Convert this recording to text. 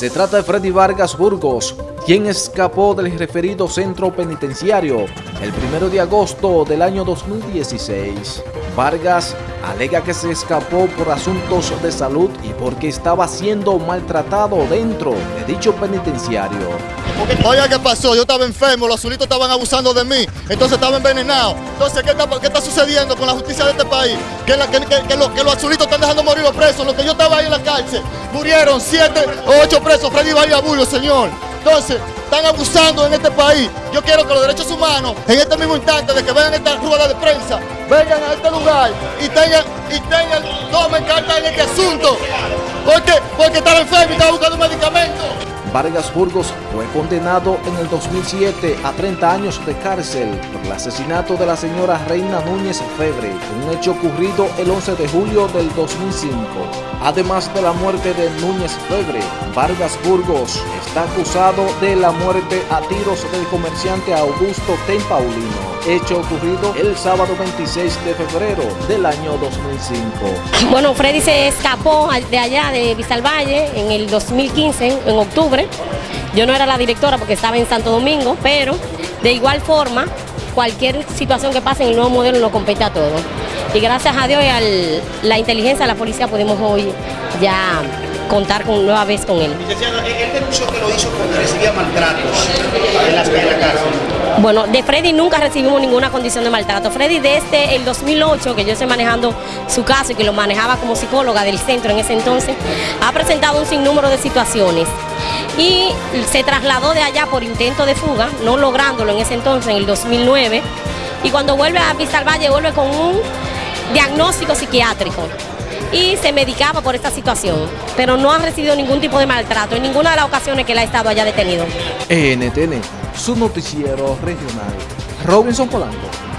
Se trata de Freddy Vargas Burgos, quien escapó del referido centro penitenciario el 1 de agosto del año 2016. Vargas alega que se escapó por asuntos de salud y porque estaba siendo maltratado dentro de dicho penitenciario. Oiga, ¿qué pasó? Yo estaba enfermo, los azulitos estaban abusando de mí, entonces estaba envenenado. Entonces, ¿qué está, sucediendo con la justicia de este país? Que, los azulitos están dejando morir los presos, los que yo estaba ahí en la cárcel. Murieron siete o ocho presos, Freddy Bahía Bullo, señor. Entonces, están abusando en este país. Yo quiero que los derechos humanos, en este mismo instante de que vengan esta rueda de prensa, vengan a este lugar y tengan, y tengan, tomen carta en este asunto. Porque, porque estaba enfermo y estaba buscando medicamentos. Vargas Burgos fue condenado en el 2007 a 30 años de cárcel por el asesinato de la señora Reina Núñez Febre, un hecho ocurrido el 11 de julio del 2005. Además de la muerte de Núñez Febre, Vargas Burgos está acusado de la muerte a tiros del comerciante Augusto Ten Paulino, hecho ocurrido el sábado 26 de febrero del año 2005. Bueno, Freddy se escapó de allá de Vistalvalle en el 2015, en octubre. Yo no era la directora porque estaba en Santo Domingo, pero de igual forma, cualquier situación que pase en el nuevo modelo nos compete a todos. Y gracias a Dios y a la inteligencia de la policía podemos hoy ya contar con, nueva vez con él. Licenciada, él denunció que lo hizo porque recibía maltratos en la, en la cárcel. Bueno, de Freddy nunca recibimos ninguna condición de maltrato. Freddy desde el 2008, que yo estoy manejando su caso y que lo manejaba como psicóloga del centro en ese entonces, ha presentado un sinnúmero de situaciones y se trasladó de allá por intento de fuga, no lográndolo en ese entonces, en el 2009, y cuando vuelve a Vista Valle vuelve con un diagnóstico psiquiátrico y se medicaba por esta situación, pero no ha recibido ningún tipo de maltrato en ninguna de las ocasiones que él ha estado allá detenido. NTN, su noticiero regional. Robinson Polanco.